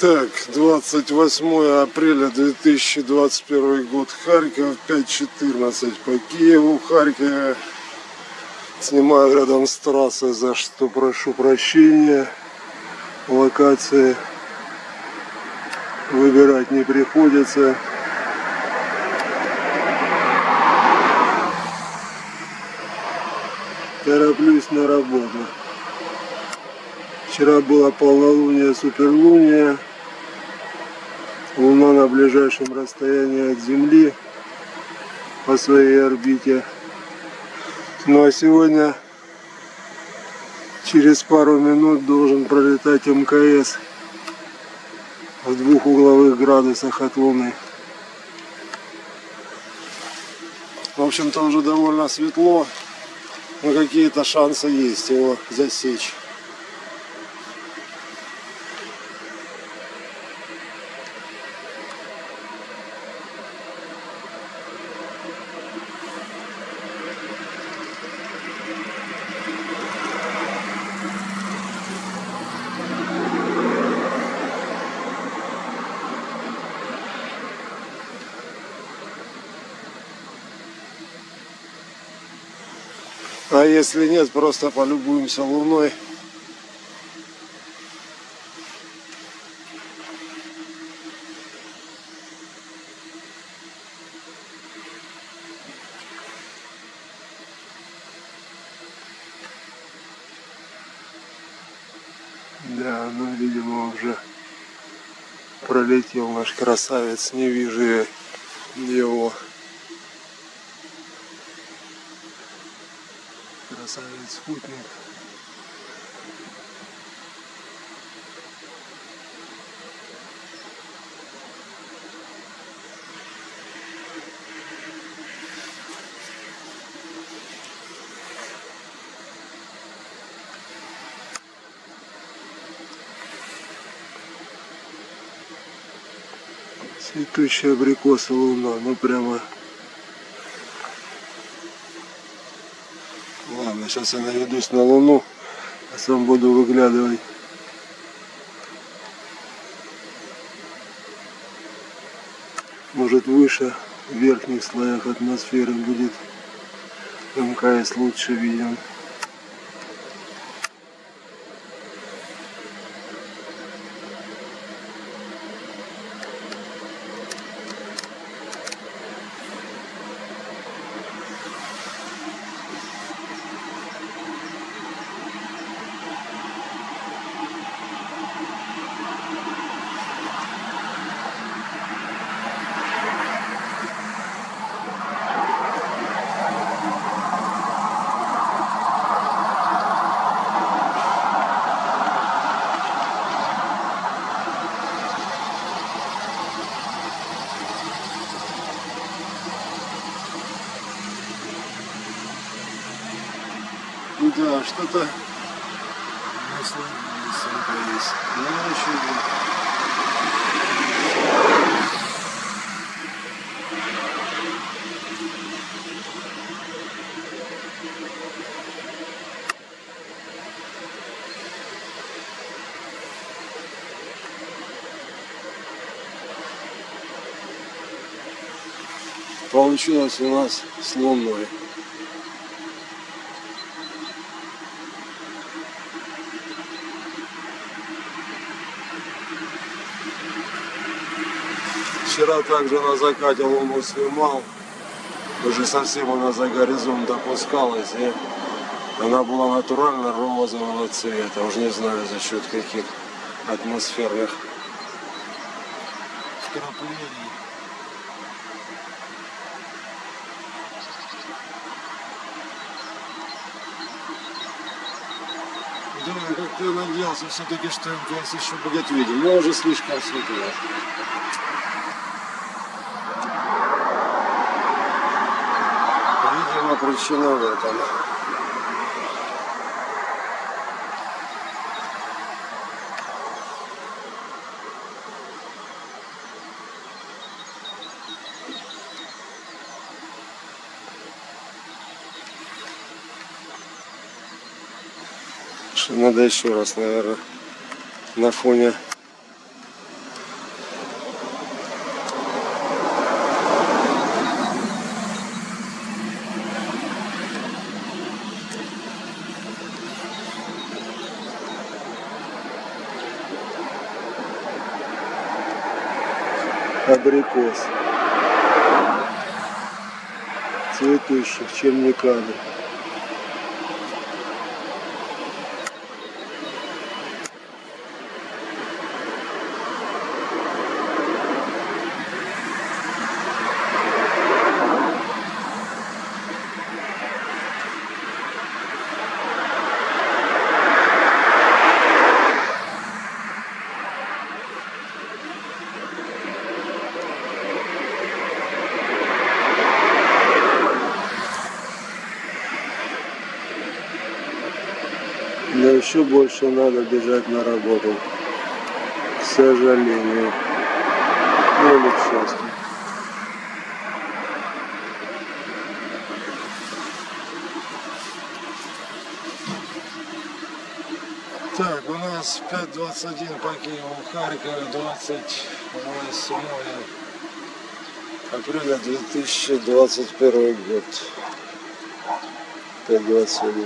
Так, 28 апреля 2021 год, Харьков, 5.14 по Киеву, Харькове. Снимаю рядом с трассой, за что прошу прощения. Локации выбирать не приходится. Тороплюсь на работу. Вчера было полнолуние, суперлуние. Луна на ближайшем расстоянии от Земли по своей орбите. Ну а сегодня через пару минут должен пролетать МКС в двух угловых градусах от Луны. В общем-то уже довольно светло, но какие-то шансы есть его засечь. А если нет, просто полюбуемся луной. Да, ну, видимо, уже пролетел наш красавец, не вижу его. Красавец спутник. Цветущая абрикоса луна, ну прямо Ладно, сейчас я наведусь на луну, а сам буду выглядывать. Может выше, в верхних слоях атмосферы будет МКС лучше виден. Да, что-то. Ну, Получилось у нас с луной. Вчера также на закате луну снимал. Уже совсем она за горизонт опускалась. И она была натурально розового цвета. Уже не знаю за счет каких атмосферных вкраплений. Да, как-то я надеялся все-таки, что МКС еще будет виден, но уже слишком светло. Видимо, причина в этом. Надо еще раз, наверное, на фоне абрикос. Цветущих черниками. Но еще больше надо бежать на работу. К сожалению. Ну, Или к счастью. Так, у нас 5.21 по Киеву, Харькове, 28 апреля 2021 год. 5.21.